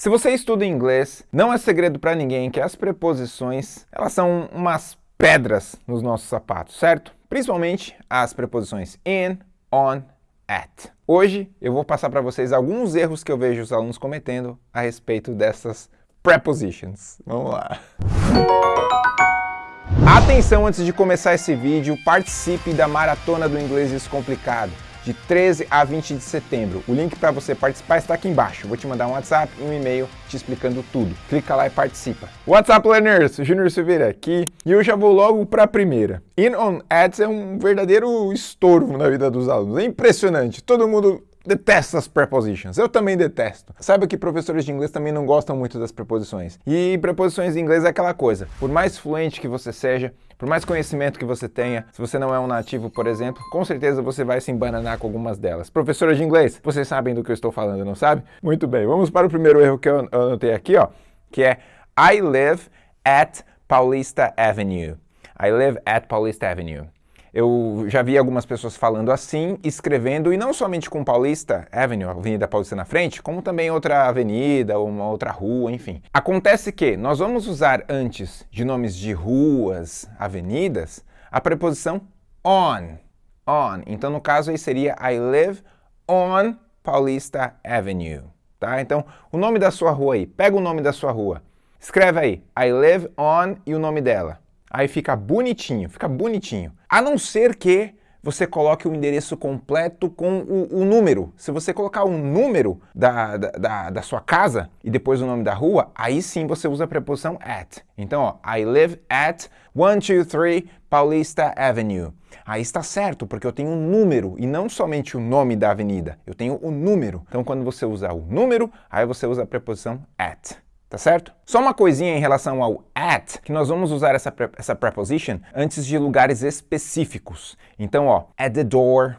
Se você estuda inglês, não é segredo para ninguém que as preposições, elas são umas pedras nos nossos sapatos, certo? Principalmente as preposições in, on, at. Hoje eu vou passar para vocês alguns erros que eu vejo os alunos cometendo a respeito dessas prepositions. Vamos lá. Atenção antes de começar esse vídeo, participe da Maratona do Inglês Descomplicado de 13 a 20 de setembro. O link para você participar está aqui embaixo. Vou te mandar um WhatsApp e um e-mail te explicando tudo. Clica lá e participa. What's up, learners? Júnior Silveira aqui e eu já vou logo para a primeira. In on Ads é um verdadeiro estorvo na vida dos alunos. É impressionante. Todo mundo detesta as prepositions. Eu também detesto. Saiba que professores de inglês também não gostam muito das preposições. E preposições em inglês é aquela coisa. Por mais fluente que você seja, por mais conhecimento que você tenha, se você não é um nativo, por exemplo, com certeza você vai se embananar com algumas delas. Professora de inglês, vocês sabem do que eu estou falando, não sabe? Muito bem, vamos para o primeiro erro que eu anotei aqui, ó, que é I live at Paulista Avenue. I live at Paulista Avenue. Eu já vi algumas pessoas falando assim, escrevendo, e não somente com Paulista Avenue, Avenida Paulista na frente, como também outra avenida, uma outra rua, enfim. Acontece que nós vamos usar antes de nomes de ruas, avenidas, a preposição on. On. Então, no caso aí seria I live on Paulista Avenue. Tá? Então, o nome da sua rua aí, pega o nome da sua rua. Escreve aí, I live on e o nome dela. Aí fica bonitinho, fica bonitinho. A não ser que você coloque o endereço completo com o, o número. Se você colocar o número da, da, da, sua casa e depois o nome da rua, aí sim você usa a preposição at. Então, ó, I live at 123 Paulista Avenue. Aí está certo, porque eu tenho um número e não somente o nome da avenida. Eu tenho o número. Então, quando você usar o número, aí você usa a preposição at tá certo? Só uma coisinha em relação ao at, que nós vamos usar essa, pre essa preposition antes de lugares específicos. Então, ó, at the door,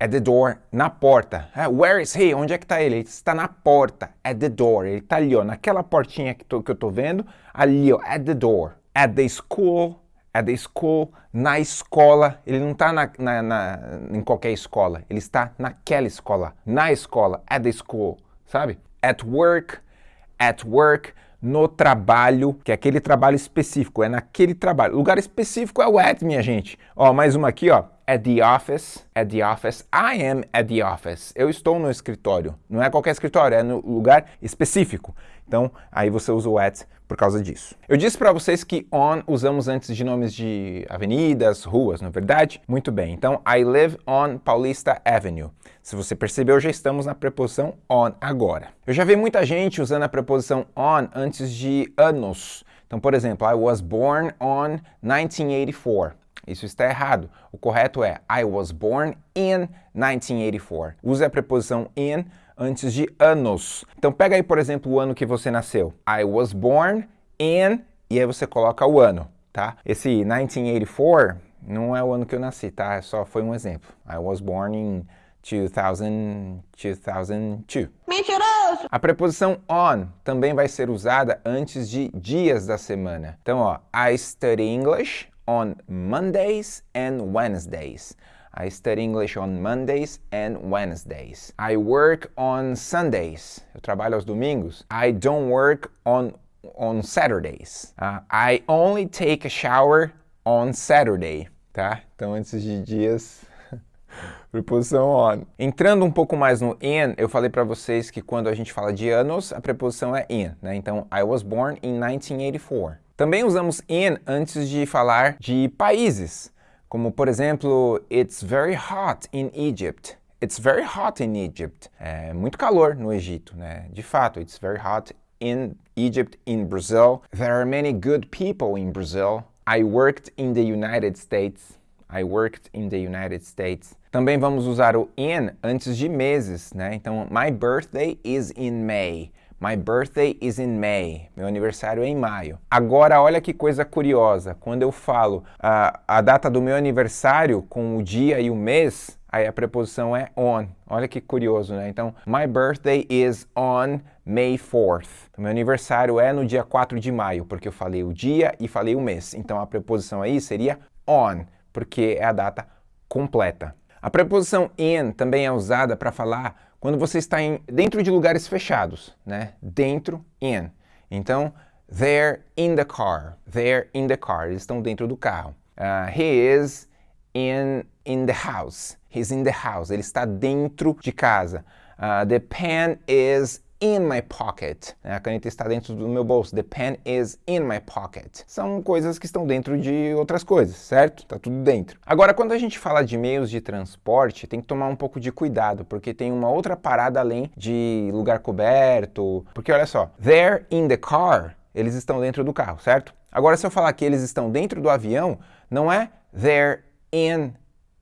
at the door, na porta. Uh, where is he? Onde é que está ele? Ele está na porta, at the door. Ele está ali, ó, naquela portinha que, tô, que eu tô vendo, ali, ó, at the door. At the school, at the school, na escola. Ele não está na, na, na, em qualquer escola, ele está naquela escola, na escola, at the school, sabe? At work, at work, no trabalho, que é aquele trabalho específico, é naquele trabalho. Lugar específico é o at, minha gente. Ó, mais uma aqui, ó. At the office, at the office, I am at the office. Eu estou no escritório. Não é qualquer escritório, é no lugar específico. Então, aí você usa o at por causa disso. Eu disse para vocês que on usamos antes de nomes de avenidas, ruas, não é verdade? Muito bem, então I live on Paulista Avenue. Se você percebeu, já estamos na preposição on agora. Eu já vi muita gente usando a preposição on antes de anos. Então, por exemplo, I was born on 1984. Isso está errado. O correto é I was born in 1984. Use a preposição in antes de anos. Então pega aí, por exemplo, o ano que você nasceu. I was born in e aí você coloca o ano, tá? Esse 1984 não é o ano que eu nasci, tá? Só foi um exemplo. I was born in 2000, 2002. Mentiroso! A preposição on também vai ser usada antes de dias da semana. Então, ó, I study English on Mondays and Wednesdays. I study English on Mondays and Wednesdays. I work on Sundays. Eu trabalho aos domingos. I don't work on on Saturdays. Uh, I only take a shower on Saturday, tá? Então antes de dias preposição on. Entrando um pouco mais no in, eu falei para vocês que quando a gente fala de anos, a preposição é in, né? Então, I was born in 1984. Também usamos in antes de falar de países, como por exemplo, It's very hot in Egypt. It's very hot in Egypt. É muito calor no Egito, né? De fato, it's very hot in Egypt, in Brazil. There are many good people in Brazil. I worked in the United States. I worked in the United States. Também vamos usar o in antes de meses, né? Então, my birthday is in May. My birthday is in May. Meu aniversário é em maio. Agora, olha que coisa curiosa. Quando eu falo a, a data do meu aniversário com o dia e o mês, aí a preposição é on. Olha que curioso, né? Então, my birthday is on May 4th. Então, meu aniversário é no dia 4 de maio, porque eu falei o dia e falei o mês. Então, a preposição aí seria on, porque é a data completa. A preposição in também é usada para falar quando você está em, dentro de lugares fechados, né? Dentro, in. Então, they're in the car. They're in the car. Eles estão dentro do carro. Uh, he is in, in the house. He's in the house. Ele está dentro de casa. Uh, the pen is in my pocket. A caneta está dentro do meu bolso. The pen is in my pocket. São coisas que estão dentro de outras coisas, certo? Tá tudo dentro. Agora, quando a gente fala de meios de transporte, tem que tomar um pouco de cuidado, porque tem uma outra parada além de lugar coberto. Porque olha só, they're in the car, eles estão dentro do carro, certo? Agora, se eu falar que eles estão dentro do avião, não é they're in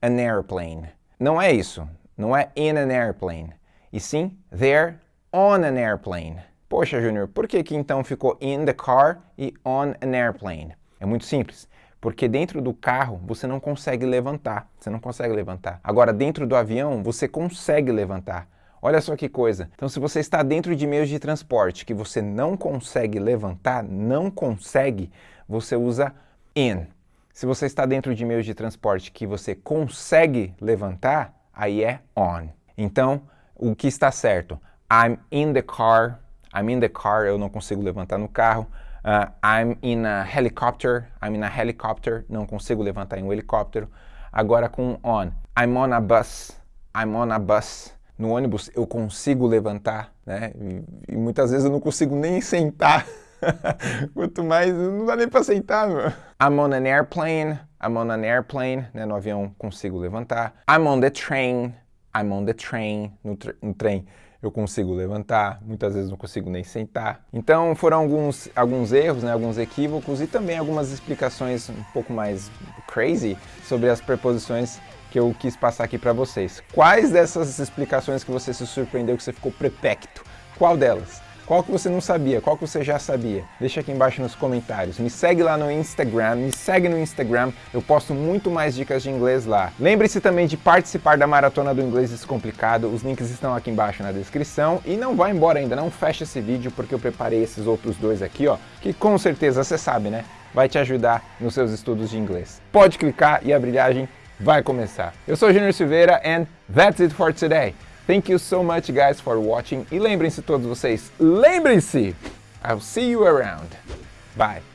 an airplane. Não é isso. Não é in an airplane. E sim, they're on an airplane. Poxa, Júnior, por que, que então ficou in the car e on an airplane? É muito simples. Porque dentro do carro você não consegue levantar. Você não consegue levantar. Agora, dentro do avião, você consegue levantar. Olha só que coisa. Então, se você está dentro de meios de transporte que você não consegue levantar, não consegue, você usa in. Se você está dentro de meios de transporte que você consegue levantar, aí é on. Então, o que está certo? I'm in the car. I'm in the car. Eu não consigo levantar no carro. Uh, I'm in a helicopter. I'm in a helicopter. Não consigo levantar em um helicóptero. Agora com on. I'm on a bus. I'm on a bus. No ônibus eu consigo levantar, né? E, e muitas vezes eu não consigo nem sentar. Quanto mais, não dá nem para sentar, meu. I'm on an airplane. I'm on an airplane. Né? No avião consigo levantar. I'm on the train. I'm on the train. No, tr no trem eu consigo levantar, muitas vezes não consigo nem sentar. Então foram alguns, alguns erros, né, alguns equívocos e também algumas explicações um pouco mais crazy sobre as preposições que eu quis passar aqui para vocês. Quais dessas explicações que você se surpreendeu, que você ficou prepecto? Qual delas? Qual que você não sabia? Qual que você já sabia? Deixa aqui embaixo nos comentários. Me segue lá no Instagram, me segue no Instagram, eu posto muito mais dicas de inglês lá. Lembre-se também de participar da Maratona do Inglês Descomplicado, os links estão aqui embaixo na descrição. E não vá embora ainda, não feche esse vídeo porque eu preparei esses outros dois aqui, ó, que com certeza você sabe, né? Vai te ajudar nos seus estudos de inglês. Pode clicar e a brilhagem vai começar. Eu sou Junior Silveira and that's it for today. Thank you so much guys for watching e lembrem-se todos vocês, lembrem-se! I'll see you around. Bye!